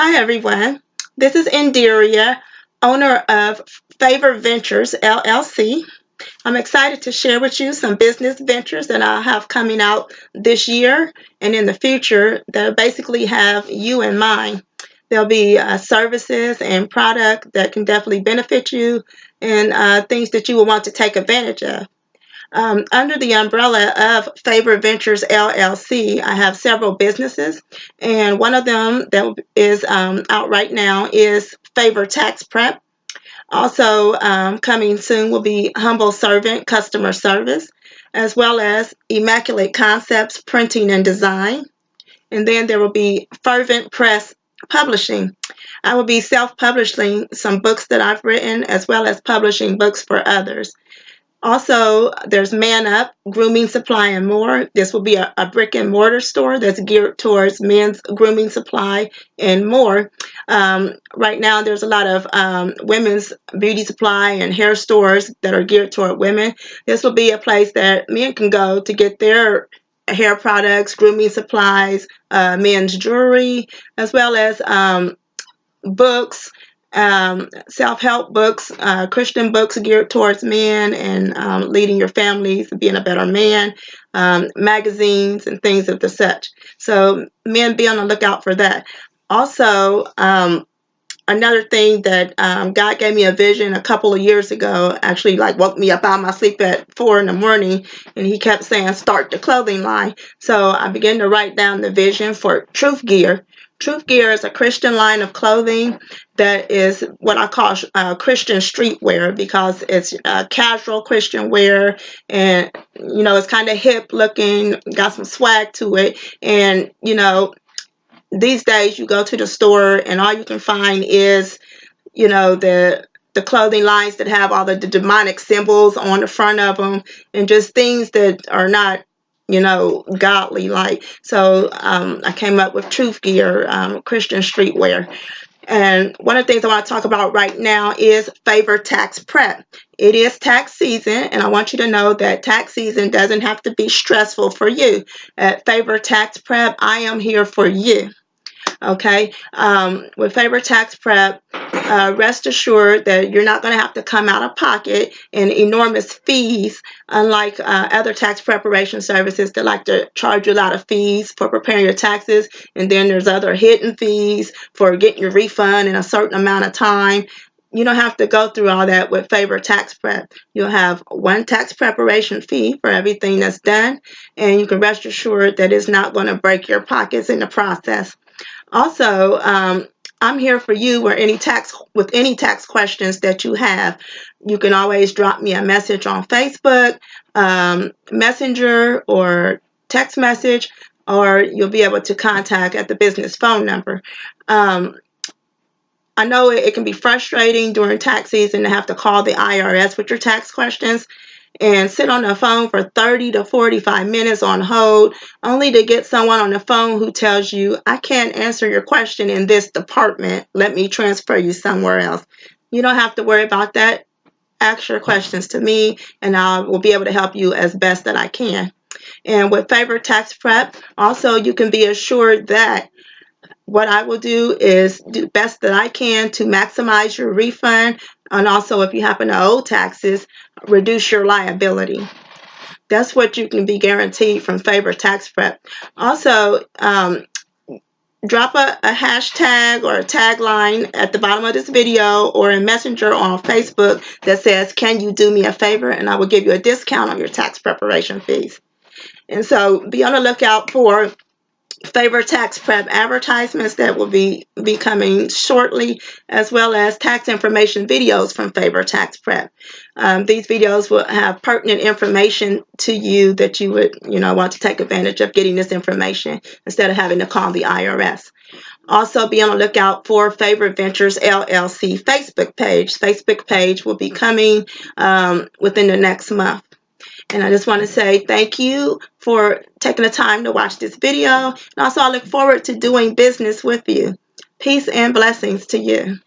Hi everyone, this is Indiria, owner of Favor Ventures LLC. I'm excited to share with you some business ventures that I have coming out this year and in the future that basically have you in mind. There'll be uh, services and product that can definitely benefit you and uh, things that you will want to take advantage of. Um, under the umbrella of Favor Ventures LLC, I have several businesses, and one of them that is um, out right now is Favor Tax Prep. Also, um, coming soon will be Humble Servant Customer Service, as well as Immaculate Concepts Printing and Design. And then there will be Fervent Press Publishing. I will be self publishing some books that I've written, as well as publishing books for others. Also, there's Man Up, Grooming Supply, and more. This will be a, a, brick and mortar store that's geared towards men's grooming supply and more. Um, right now, there's a lot of um, women's beauty supply and hair stores that are geared toward women. This will be a place that men can go to get their hair products, grooming supplies, uh, men's jewelry, as well as um, books um, self-help books, uh, Christian books geared towards men and um, leading your families, being a better man, um, magazines and things of the such. So men be on the lookout for that. Also, um, another thing that um, God gave me a vision a couple of years ago, actually like woke me up out of my sleep at four in the morning and he kept saying start the clothing line. So I began to write down the vision for Truth Gear Truth Gear is a Christian line of clothing that is what I call uh, Christian streetwear because it's uh, casual Christian wear and you know it's kind of hip looking, got some swag to it, and you know these days you go to the store and all you can find is you know the the clothing lines that have all the, the demonic symbols on the front of them and just things that are not you know, godly like. So um, I came up with Truth Gear, um, Christian streetwear. And one of the things I want to talk about right now is favor tax prep. It is tax season, and I want you to know that tax season doesn't have to be stressful for you. At Favor Tax Prep, I am here for you. Okay, um, with Favor Tax Prep, uh, rest assured that you're not going to have to come out of pocket in enormous fees, unlike uh, other tax preparation services that like to charge you a lot of fees for preparing your taxes. And then there's other hidden fees for getting your refund in a certain amount of time. You don't have to go through all that with Favor Tax Prep. You'll have one tax preparation fee for everything that's done, and you can rest assured that it's not going to break your pockets in the process. Also, um, I'm here for you or any tax with any tax questions that you have. You can always drop me a message on Facebook, um, Messenger, or text message, or you'll be able to contact at the business phone number. Um, I know it, it, can be frustrating during tax season to have to call the IRS with your tax questions and sit on the phone for 30 to 45 minutes on hold, only to get someone on the phone who tells you, I can't answer your question in this department. Let me transfer you somewhere else. You don't have to worry about that. Ask your questions to me, and I will be able to help you as best that I can. And with Favor Tax Prep, also you can be assured that what I will do is do best that I can to maximize your refund and also if you happen to owe taxes, reduce your liability. That's what you can be guaranteed from Favor Tax Prep. Also, um, drop a, a, hashtag or a tagline at the bottom of this video or in Messenger on Facebook that says, can you do me a favor? And I will give you a discount on your tax preparation fees. And so be on the lookout for favor tax prep advertisements that will be, be coming shortly, as well as tax information videos from favor tax prep. Um, these videos will have pertinent information to you that you would, you know, want to take advantage of getting this information instead of having to call the IRS. Also be on the lookout for Favor Ventures LLC Facebook page. Facebook page will be coming um, within the next month. And I just want to say thank you for taking the time to watch this video. And also I look forward to doing business with you. Peace and blessings to you.